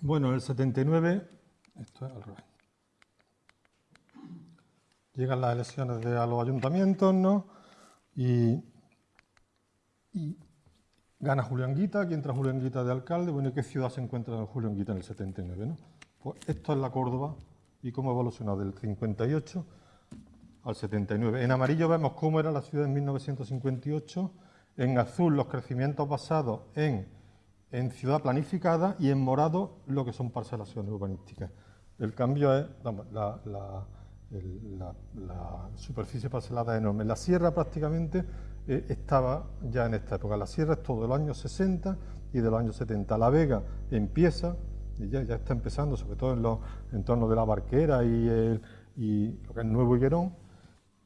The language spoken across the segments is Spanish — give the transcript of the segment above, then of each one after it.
Bueno, en el 79, esto es al revés. Llegan las elecciones de, a los ayuntamientos, ¿no? Y, gana Julián Guita, aquí entra Julián Guita de alcalde. Bueno, ¿y qué ciudad se encuentra Julián Guita en el 79, no? Pues esto es la Córdoba y cómo evolucionó del 58 al 79. En amarillo vemos cómo era la ciudad en 1958, en azul los crecimientos basados en, en ciudad planificada y en morado lo que son parcelaciones urbanísticas. El cambio es, la, superficie parcelada es enorme. La sierra prácticamente eh, estaba ya en esta época. La sierra es todo de los años 60 y de los años 70. La Vega empieza y ya, está empezando, sobre todo en los entornos de la Barquera y, lo que es Nuevo Higuerón,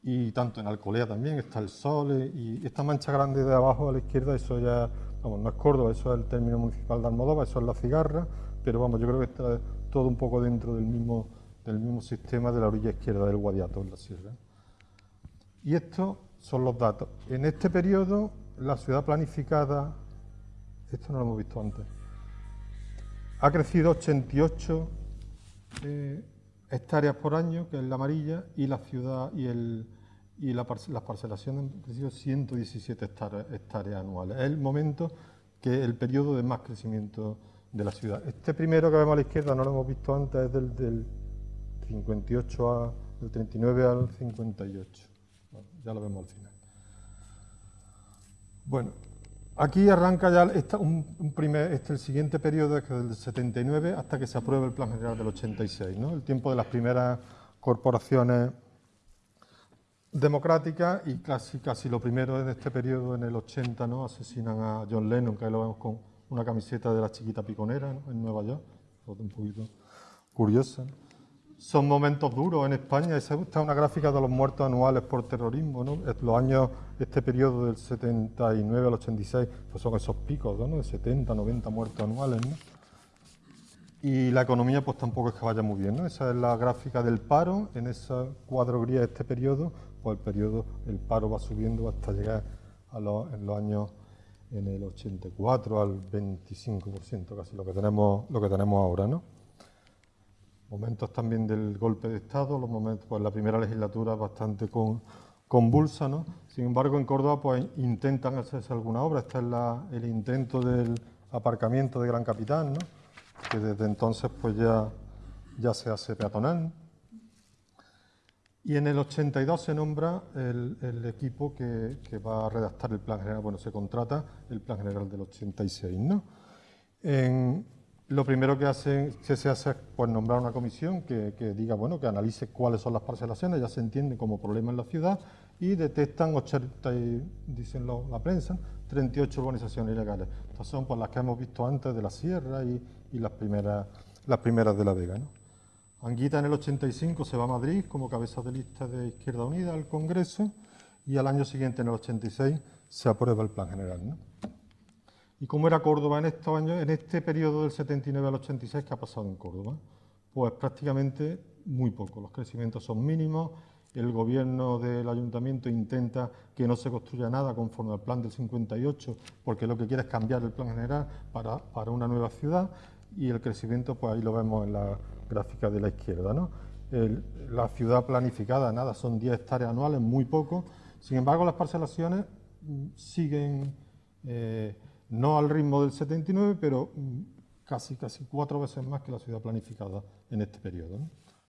y tanto en Alcolea también está el Sol, y esta mancha grande de abajo a la izquierda, eso ya, vamos, no es Córdoba, eso es el término municipal de Almodóvar, eso es la cigarra, pero vamos, yo creo que está todo un poco dentro del mismo, del mismo sistema de la orilla izquierda del Guadiato, en la sierra. Y estos son los datos. En este periodo, la ciudad planificada, esto no lo hemos visto antes, ha crecido 88 eh, hectáreas por año, que es la amarilla, y la ciudad y, el, y las parcelaciones han crecido 117 hectáreas, anuales. Es el momento que el periodo de más crecimiento de la ciudad. Este primero que vemos a la izquierda no lo hemos visto antes, es del, del 58 a, del 39 al 58. ya lo vemos al final. Bueno, Aquí arranca ya este, el siguiente periodo, es del 79 hasta que se apruebe el Plan General del 86, ¿no? el tiempo de las primeras corporaciones democráticas y casi, casi lo primero es de este periodo, en el 80, ¿no? asesinan a John Lennon, que ahí lo vemos con una camiseta de la chiquita piconera en Nueva York, un poquito curiosa son momentos duros en España. Esa es una gráfica de los muertos anuales por terrorismo. ¿no? Los años, este periodo del 79 al 86, pues son esos picos ¿no? de 70, 90 muertos anuales. ¿no? Y la economía pues tampoco es que vaya muy bien. ¿no? Esa es la gráfica del paro. En esa cuadro gris de este periodo, pues el periodo, el paro va subiendo hasta llegar a los, en los años en el 84 al 25%, casi lo que tenemos, lo que tenemos ahora, ¿no? Momentos también del golpe de Estado, los momentos, pues la primera legislatura bastante convulsa, ¿no? Sin embargo, en Córdoba pues intentan hacerse alguna obra, este es el intento del aparcamiento de Gran Capitán, ¿no? Que desde entonces pues ya, ya se hace peatonal. Y en el 82 se nombra el, equipo que, que, va a redactar el plan general, bueno, se contrata el plan general del 86, ¿no? En, lo primero que, se hace es pues, nombrar una comisión que, diga, bueno, que analice cuáles son las parcelaciones, ya se entiende como problema en la ciudad, y detectan 80, dicen la prensa, 38 urbanizaciones ilegales. Estas son pues, las que hemos visto antes de la Sierra y, las, primeras, de La Vega. Anguita en el 85 se va a Madrid como cabeza de lista de Izquierda Unida al Congreso y al año siguiente, en el 86, se aprueba el plan general. ¿Y cómo era Córdoba en estos años, en este periodo del 79 al 86 que ha pasado en Córdoba? Pues prácticamente muy poco, los crecimientos son mínimos, el gobierno del ayuntamiento intenta que no se construya nada conforme al plan del 58, porque lo que quiere es cambiar el plan general para, una nueva ciudad, y el crecimiento, pues ahí lo vemos en la gráfica de la izquierda. ¿no? la ciudad planificada, nada, son 10 hectáreas anuales, muy poco, sin embargo las parcelaciones mm, siguen... Eh, no al ritmo del 79, pero casi, casi cuatro veces más que la ciudad planificada en este periodo.